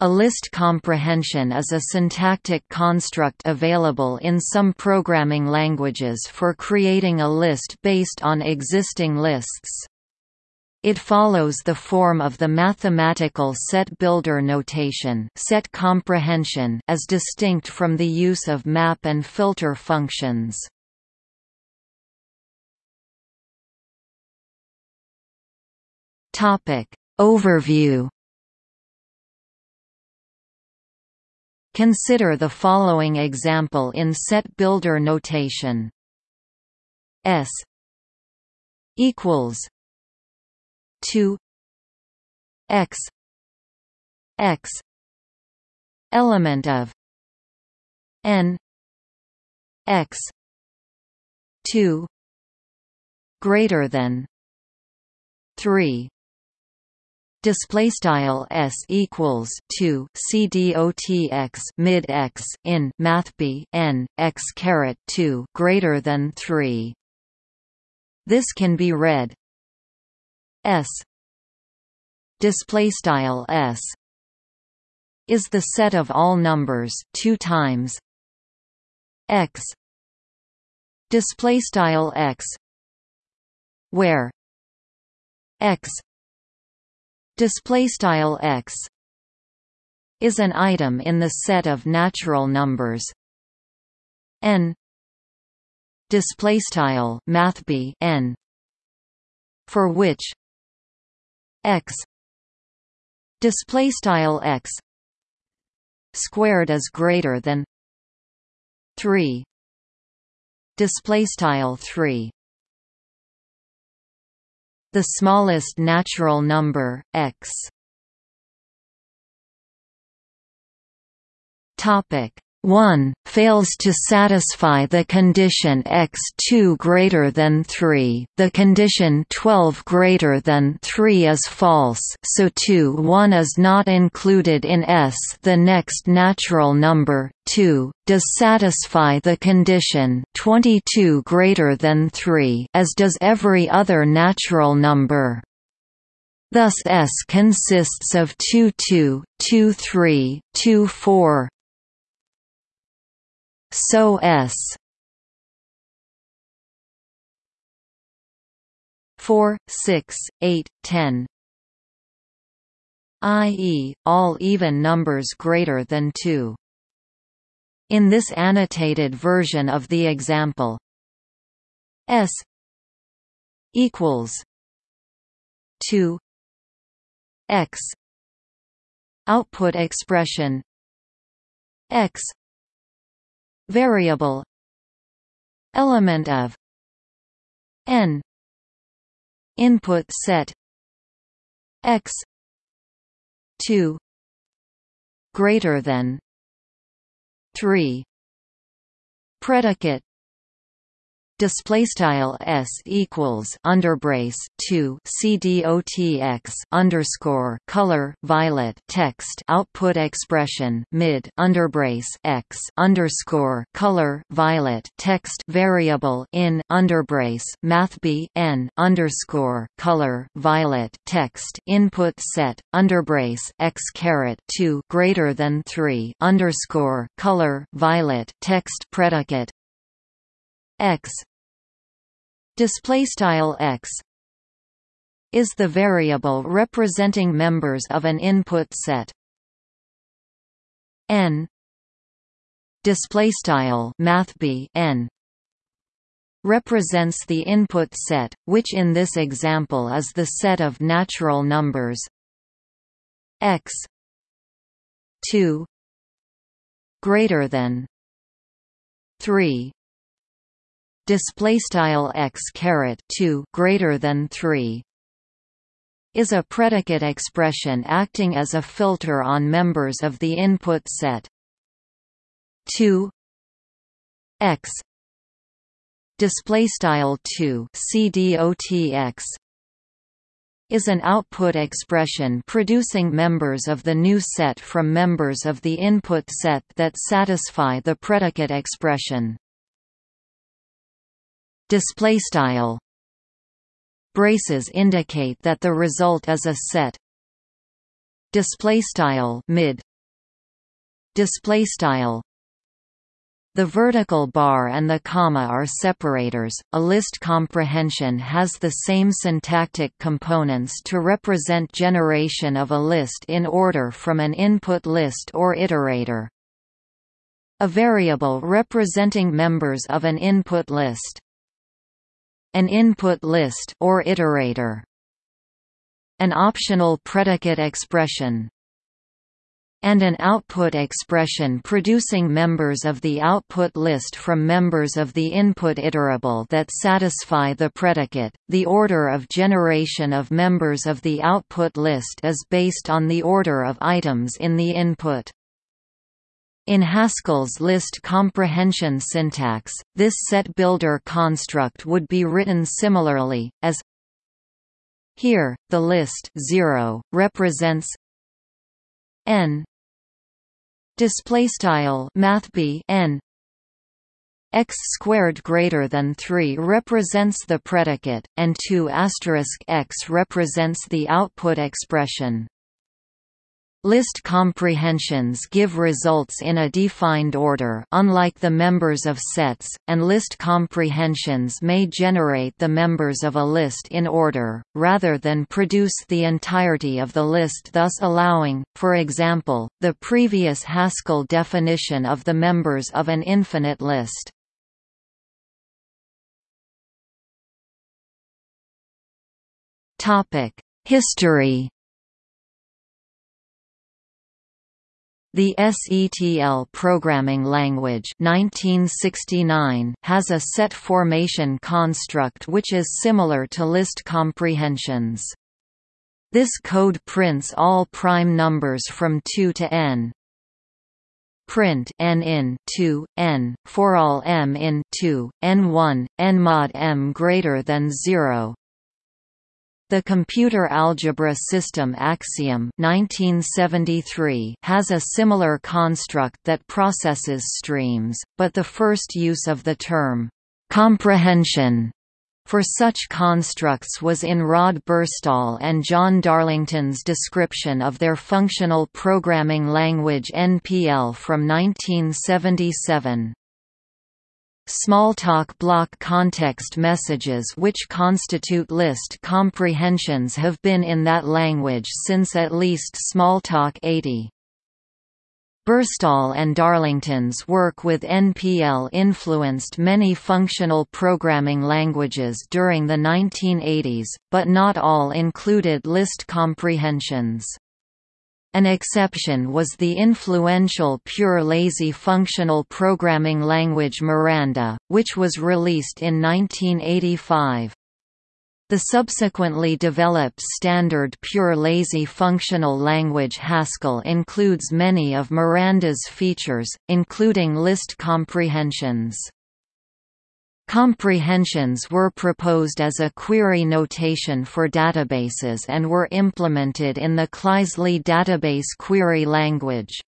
A list comprehension is a syntactic construct available in some programming languages for creating a list based on existing lists. It follows the form of the mathematical set builder notation set comprehension as distinct from the use of map and filter functions. Overview Consider the following example in set builder notation. S equals 2 x x element of n x 2 greater than 3 display style s equals 2 cdotx mid x in math b n x caret 2 greater than 3 this can be read s display style s is the set of all numbers 2 times x display style x where x display style x is an item in the set of natural numbers. N display style mathb n for which x display style x squared is greater than 3 display style 3 the smallest natural number, x. Topic 1 fails to satisfy the condition x2 greater than 3 the condition 12 greater than 3 is false so 2 1 is not included in S the next natural number 2 does satisfy the condition 22 greater than 3 as does every other natural number. Thus S consists of 2 2, 2 3, 2 4, so s 4, 6, 8, 10 i.e., all even numbers greater than 2. In this annotated version of the example, s equals 2 x output expression x variable element of n input set x 2 greater than 3 predicate display style s equals underbrace 2 cdotx underscore color violet text output expression mid underbrace x underscore color violet text variable in underbrace math b n underscore color violet text input set underbrace x caret 2 greater than 3 underscore color violet text predicate x display style x is the variable representing members of an input set. N display style math n represents the input set which in this example is the set of natural numbers x 2 greater than 3 display style x caret 2 greater than 3 is a predicate expression acting as a filter on members of the input set. 2 x display style 2 cdotx is an output expression producing members of the new set from members of the input set that satisfy the predicate expression display style braces indicate that the result is a set display style mid display style the vertical bar and the comma are separators. A list comprehension has the same syntactic components to represent generation of a list in order from an input list or iterator. A variable representing members of an input list. An input list or iterator. An optional predicate expression and an output expression producing members of the output list from members of the input iterable that satisfy the predicate. The order of generation of members of the output list is based on the order of items in the input. In Haskell's list comprehension syntax, this set builder construct would be written similarly, as here, the list 0 represents n display style mathb n x squared greater than 3 represents the predicate and 2 asterisk x represents the output expression List comprehensions give results in a defined order unlike the members of sets, and list comprehensions may generate the members of a list in order, rather than produce the entirety of the list thus allowing, for example, the previous Haskell definition of the members of an infinite list. History The SETL programming language 1969 has a set formation construct which is similar to list comprehensions. This code prints all prime numbers from 2 to n. Print n in 2, n, for all m in 2, n1, n mod m greater than 0, the computer algebra system Axiom 1973 has a similar construct that processes streams, but the first use of the term comprehension for such constructs was in Rod Burstall and John Darlington's description of their functional programming language NPL from 1977. Smalltalk block context messages which constitute list comprehensions have been in that language since at least Smalltalk 80. Burstall and Darlington's work with NPL influenced many functional programming languages during the 1980s, but not all included list comprehensions. An exception was the influential pure lazy functional programming language Miranda, which was released in 1985. The subsequently developed standard pure lazy functional language Haskell includes many of Miranda's features, including list comprehensions. Comprehensions were proposed as a query notation for databases and were implemented in the Kleisli database query language.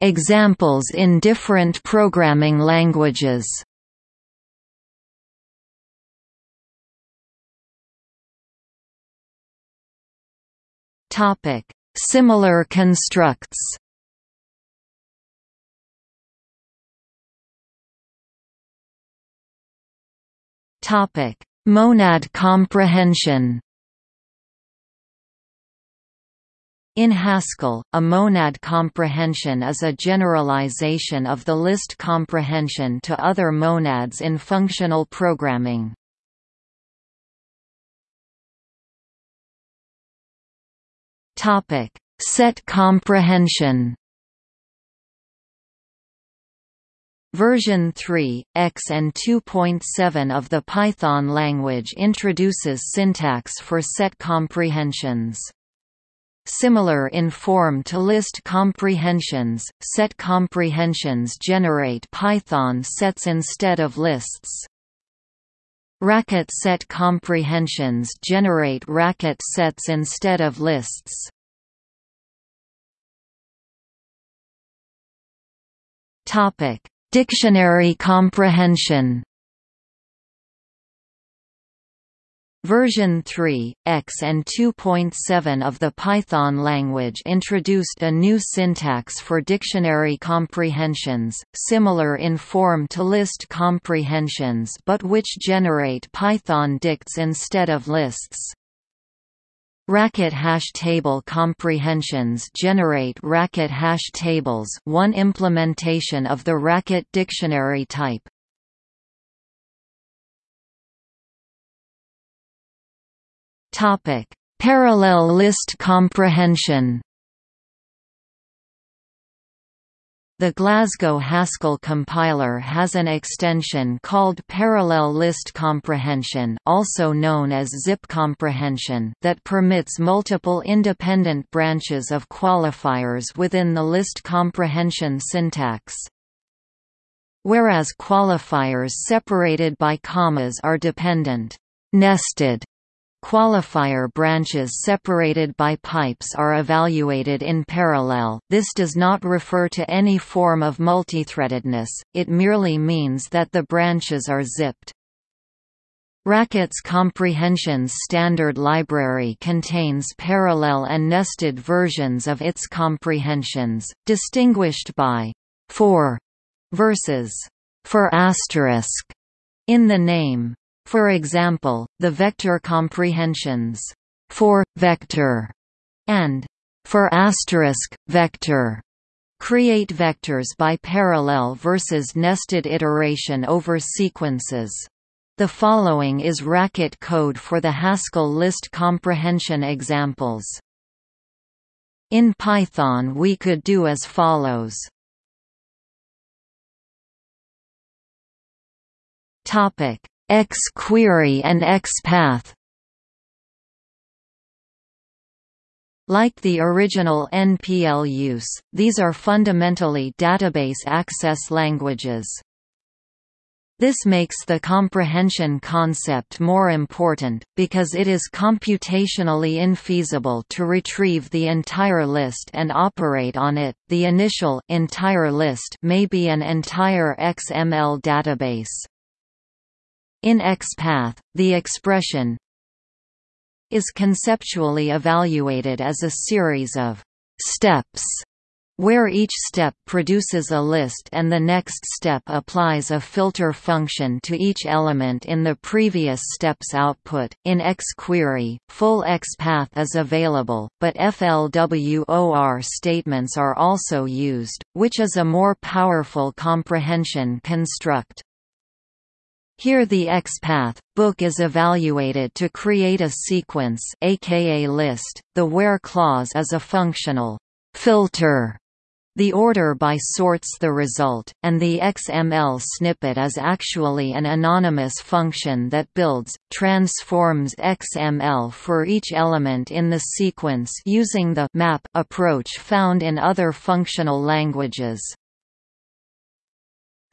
Examples in different programming languages. Similar constructs Topic: Monad comprehension. In Haskell, a monad comprehension is a generalization of the list comprehension to other monads in functional programming. Topic: Set comprehension. Version 3, X and 2.7 of the Python language introduces syntax for set comprehensions. Similar in form to list comprehensions, set comprehensions generate Python sets instead of lists. Racket set comprehensions generate racket sets instead of lists. Topic Dictionary comprehension Version 3, X and 2.7 of the Python language introduced a new syntax for dictionary comprehensions, similar in form to list comprehensions but which generate Python dicts instead of lists. Racket hash table comprehensions generate racket hash tables one implementation of the racket dictionary type. Parallel list comprehension. The Glasgow Haskell compiler has an extension called Parallel List Comprehension also known as ZIP comprehension that permits multiple independent branches of qualifiers within the list comprehension syntax. Whereas qualifiers separated by commas are dependent, nested Qualifier branches separated by pipes are evaluated in parallel this does not refer to any form of multithreadedness, it merely means that the branches are zipped. Racket's comprehensions standard library contains parallel and nested versions of its comprehensions, distinguished by for versus for asterisk in the name. For example, the vector comprehensions for vector and for asterisk vector create vectors by parallel versus nested iteration over sequences. The following is racket code for the Haskell list comprehension examples. In Python we could do as follows. Topic XQuery and XPath Like the original NPL use, these are fundamentally database access languages. This makes the comprehension concept more important, because it is computationally infeasible to retrieve the entire list and operate on it. The initial entire list may be an entire XML database. In XPath, the expression is conceptually evaluated as a series of steps where each step produces a list and the next step applies a filter function to each element in the previous step's output. In XQuery, full XPath is available, but FLWOR statements are also used, which is a more powerful comprehension construct. Here the XPath book is evaluated to create a sequence aka list. The where clause is a functional filter. The order by sorts the result, and the XML snippet is actually an anonymous function that builds, transforms XML for each element in the sequence using the map approach found in other functional languages.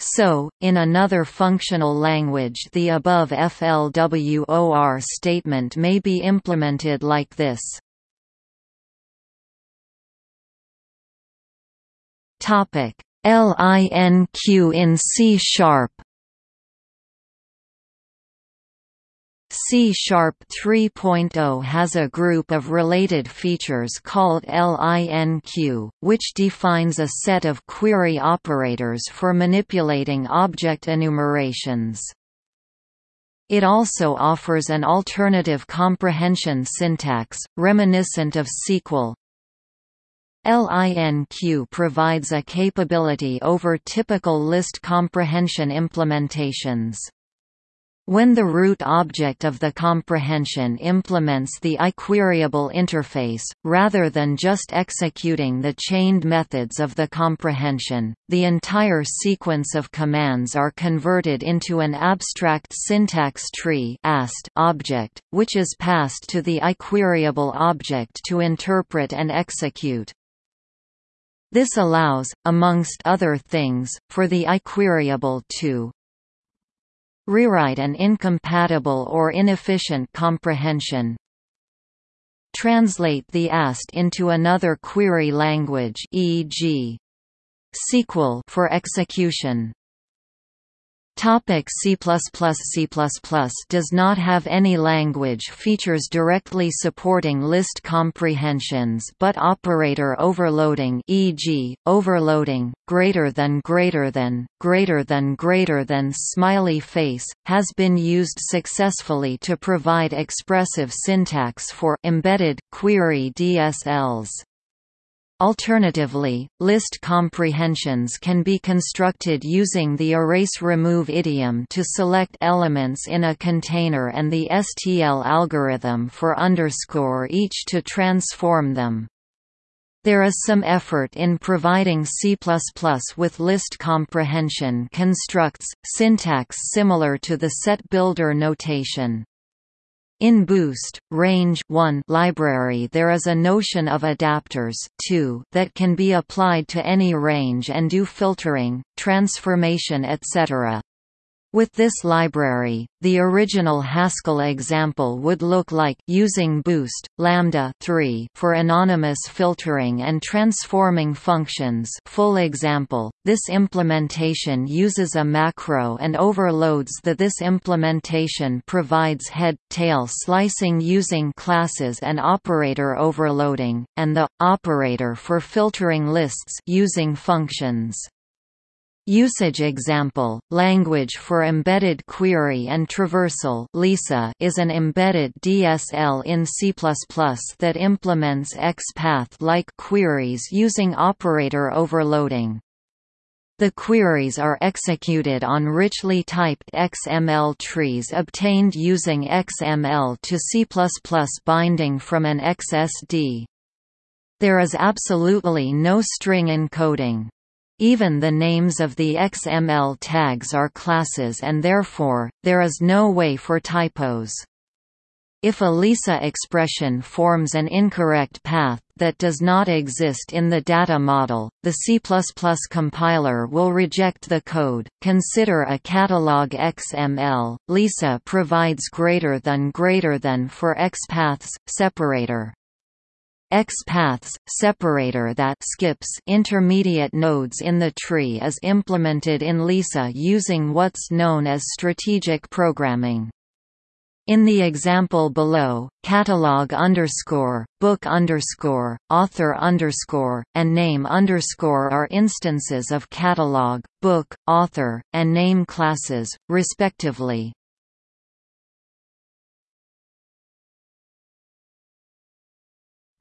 So, in another functional language the above FLWOR statement may be implemented like this. LINQ in C sharp C-sharp 3.0 has a group of related features called LINQ, which defines a set of query operators for manipulating object enumerations. It also offers an alternative comprehension syntax, reminiscent of SQL. LINQ provides a capability over typical list comprehension implementations. When the root object of the comprehension implements the iQueryable interface, rather than just executing the chained methods of the comprehension, the entire sequence of commands are converted into an abstract syntax tree object, which is passed to the iQueryable object to interpret and execute. This allows, amongst other things, for the iQueryable to Rewrite an incompatible or inefficient comprehension. Translate the AST into another query language e.g. SQL for execution. Topic C++ C++ does not have any language features directly supporting list comprehensions but operator overloading e.g., overloading, greater than greater than, greater than greater than smiley face, has been used successfully to provide expressive syntax for embedded query DSLs. Alternatively, list comprehensions can be constructed using the erase-remove idiom to select elements in a container and the STL algorithm for underscore each to transform them. There is some effort in providing C++ with list comprehension constructs, syntax similar to the set builder notation. In Boost, Range 1 library there is a notion of adapters 2 that can be applied to any range and do filtering, transformation etc. With this library, the original Haskell example would look like using boost lambda 3 for anonymous filtering and transforming functions. Full example. This implementation uses a macro and overloads the this implementation provides head tail slicing using classes and operator overloading and the operator for filtering lists using functions. Usage example, language for embedded query and traversal LEESA is an embedded DSL in C++ that implements XPath-like queries using operator overloading. The queries are executed on richly typed XML trees obtained using XML to C++ binding from an XSD. There is absolutely no string encoding. Even the names of the XML tags are classes and therefore, there is no way for typos. If a LEESA expression forms an incorrect path that does not exist in the data model, the C++ compiler will reject the code. Consider a catalog XML. LEESA provides greater than greater than for XPaths separator. XPaths separator that skips intermediate nodes in the tree is implemented in LEESA using what's known as strategic programming. In the example below, catalog underscore, book underscore, author underscore, and name underscore are instances of catalog, book, author, and name classes, respectively.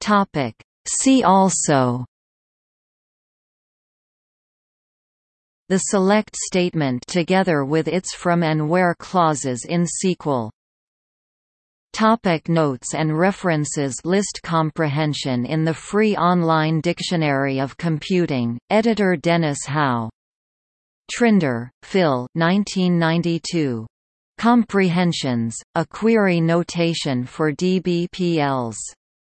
Topic. See also The select statement together with its from and where clauses in SQL. Topic notes and references List comprehension in the free online Dictionary of Computing, editor Dennis Howe. Trinder, Phil 1992. Comprehensions, a query notation for DBPLs.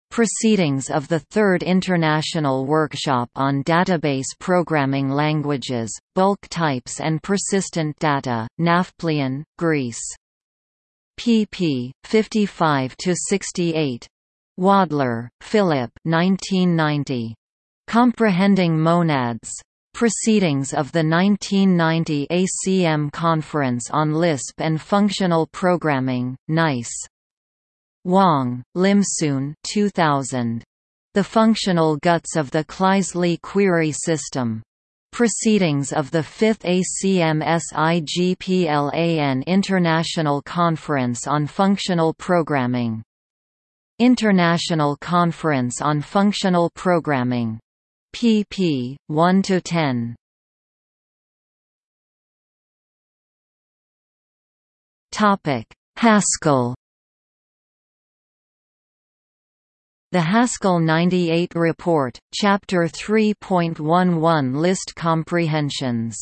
Proceedings of the Third International Workshop on Database Programming Languages, Bulk Types and Persistent Data, Nafplion, Greece. pp. 55–68. Wadler, Philip 1990. Comprehending Monads. Proceedings of the 1990 ACM Conference on Lisp and Functional Programming, NICE. Wong, Limsoon 2000. The Functional Guts of the Kleisli Query System. Proceedings of the 5th ACM SIGPLAN International Conference on Functional Programming. International Conference on Functional Programming. pp. 1–10. Haskell The Haskell 98 Report, Chapter 3.11 List Comprehensions.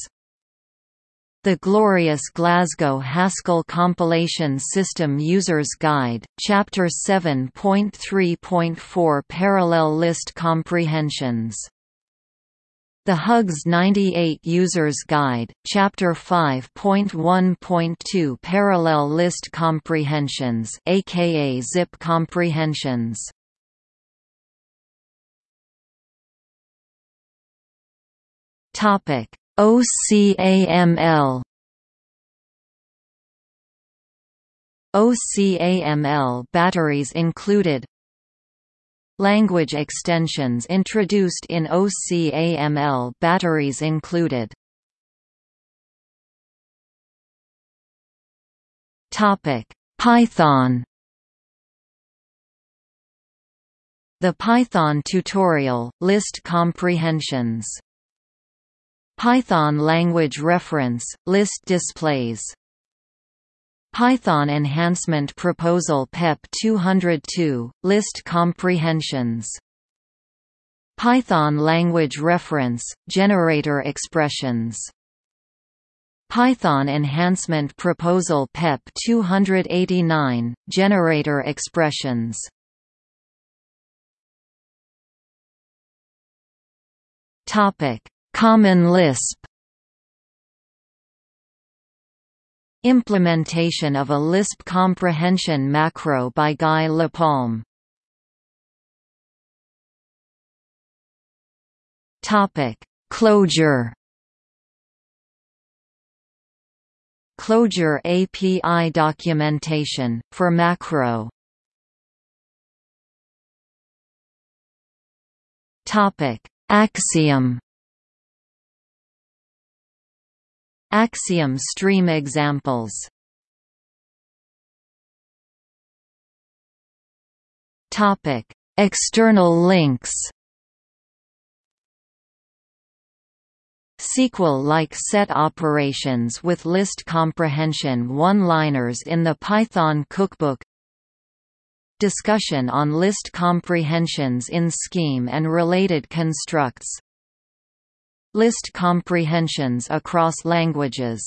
The Glorious Glasgow Haskell Compilation System User's Guide, Chapter 7.3.4 Parallel List Comprehensions. The Hugs 98 User's Guide, Chapter 5.1.2 Parallel List Comprehensions aka ZIP comprehensions Topic: OCAML OCAML batteries included Language extensions introduced in OCAML batteries included Topic: Python The Python tutorial, list comprehensions. Python language reference, list displays. Python Enhancement Proposal PEP 202, list comprehensions. Python language reference, generator expressions. Python Enhancement Proposal PEP 289, generator expressions. Topic: Common Lisp. Implementation of a Lisp comprehension macro by Guy Lapalme. Topic: Clojure. Clojure API documentation for macro. Topic: Axiom. Axiom stream examples. Topic: External links. SQL-like set operations with list comprehension one-liners in the Python cookbook. Discussion on list comprehensions in Scheme and related constructs List comprehensions across languages